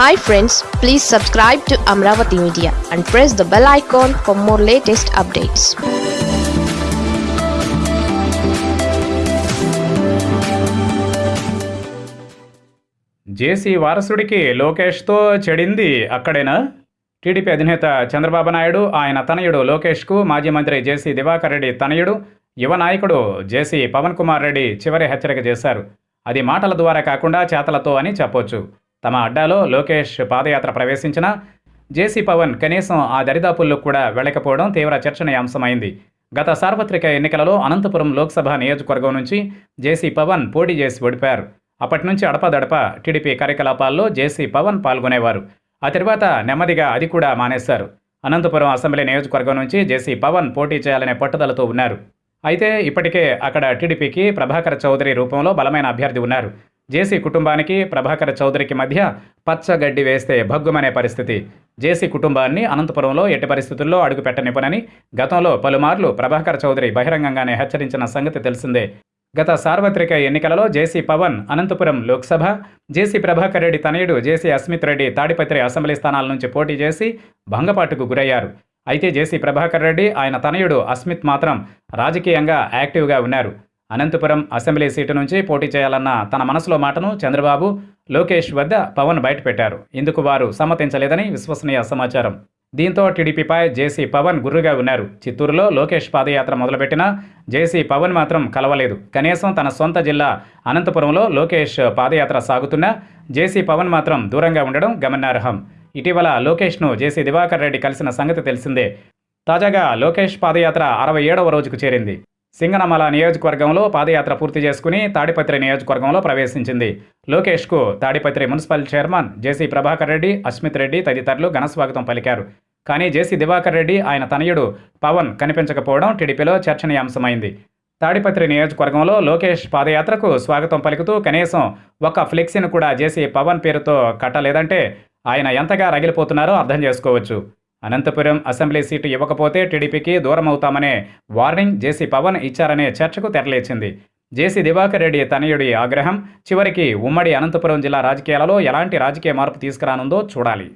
Hi friends please subscribe to Amaravati media and press the bell icon for more latest updates JC వారసుడికి లోకేష్తో చెడింది అక్కడేనా? టీడీపీ అధినేత చంద్రబాబు నాయుడు ఆయన తనయుడు లోకేష్కు మాజీ మంత్రి జేసీ దివాకర్ రెడ్డి తనయుడు యువ నాయకుడు జేసీ పవన్ కుమార్ రెడ్డి చివరి హెచ్చరిక చేశారు. అది మాటల ద్వారా కాకుండా చేతలతో అని చెప్పొచ్చు. తమ అడ్డాలో లోకేష్ పాదయాత్ర ప్రవేశించిన జేసీ పవన్ కనీసం ఆ దరిదాపుల్లో కూడా వెళ్ళకపోవడం తీవ్ర చర్చనీయాంశమైంది. గత సార్వత్రిక ఎన్నికలలో అనంతపురం లోక్సభ నియోజకవర్గం నుంచి జేసీ పవన్ పోటీ చేసి ఓడిపారు అప్పటి నుంచి అడపదడప టీడీపీ కార్యకలాపాల్లో జేసీ పవన్ పాల్గొనేవారు. ఆ తర్వాత నెమ్మదిగా అది కూడా మానేశారు. అనంతపురం అసెంబ్లీ నియోజకవర్గం నుంచి జేసీ పవన్ పోటీ చేయాలనే పట్టుదలతో ఉన్నారు. అయితే ఇప్పటికే అక్కడ టీడీపీకి ప్రభాకర్ చౌదరి రూపంలో బలమైన అభ్యర్థి ఉన్నారు. జేసీ కుటుంబానికి ప్రభాకర్ చౌదరికి మధ్య పచ్చగడ్డి వేస్తే భగ్గుమనే పరిస్థితి. జేసీ కుటుంబాన్ని అనంతపురంలో ఎట్టి పరిస్థితుల్లో అడుగుపెట్టనివ్వనని గతంలో పలుమార్లు ప్రభాకర్ చౌదరి బహిరంగంగానే హెచ్చరించిన సంగతి తెలిసిందే. గత సార్వత్రిక ఎన్నికలలో జేసీ పవన్ అనంతపురం లోక్సభ జేసీ ప్రభాకర్ రెడ్డి తనయుడు జేసీ అస్మిత్ రెడ్డి తాడిపత్రి అసెంబ్లీ స్థానాల నుంచి పోటీ చేసి భంగపాటుకు గురయ్యారు. అయితే జేసీ ప్రభాకర్ రెడ్డి ఆయన తనయుడు అస్మిత్ మాత్రం రాజకీయంగా యాక్టివ్గా ఉన్నారు. అనంతపురం అసెంబ్లీ సీటు నుంచి పోటీ చేయాలన్న తన మనసులో మాటను చంద్రబాబు లోకేష్ వద్ద పవన్ బయటపెట్టారు. ఇందుకు వారు సమ్మతించలేదని విశ్వసనీయ సమాచారం. దీంతో టీడీపీపై జేసీ పవన్ గుర్రుగా ఉన్నారు. చిత్తూరులో లోకేష్ పాదయాత్ర మొదలుపెట్టినా జేసీ పవన్ మాత్రం కలవలేదు. కనీసం తన సొంత జిల్లా అనంతపురంలో లోకేష్ పాదయాత్ర సాగుతున్నా జేసీ పవన్ మాత్రం దూరంగా ఉండడం గమనార్హం. ఇటీవల లోకేష్ను జేసీ దివాకర్ రెడ్డి కలిసిన సంగతి తెలిసిందే. తాజాగా లోకేష్ పాదయాత్ర అరవై ఏడవ రోజుకు చేరింది. సింగనమల నియోజకవర్గంలో పాదయాత్ర పూర్తి చేసుకుని తాడిపత్రి నియోజకవర్గంలో ప్రవేశించింది. లోకేష్కు తాడిపత్రి మున్సిపల్ చైర్మన్ జేసీ ప్రభాకర్ రెడ్డి అస్మిత్ రెడ్డి తదితరులు ఘనస్వాగతం పలికారు. కానీ జేసీ దివాకర్ రెడ్డి ఆయన తనయుడు పవన్ కనిపించకపోవడం టీడీపీలో చర్చనీయాంశమైంది. తాడిపత్రి నియోజకవర్గంలో లోకేష్ పాదయాత్రకు స్వాగతం పలుకుతూ కనీసం ఒక ఫ్లెక్సీని కూడా జేసీ పవన్ పేరుతో కట్టలేదంటే ఆయన ఎంతగా రగిలిపోతున్నారో అర్థం చేసుకోవచ్చు. అనంతపురం అసెంబ్లీ సీటు ఇవ్వకపోతే టీడీపీకి దూరమవుతామనే వార్నింగ్ జేసీ పవన్ ఇచ్చారనే చర్చకు తెరలేచింది. జేసీ దివాకర్ రెడ్డి తనయుడి ఆగ్రహం చివరికి ఉమ్మడి అనంతపురం జిల్లా రాజకీయాలలో ఎలాంటి రాజకీయ మార్పు తీసుకురానుందో చూడాలి.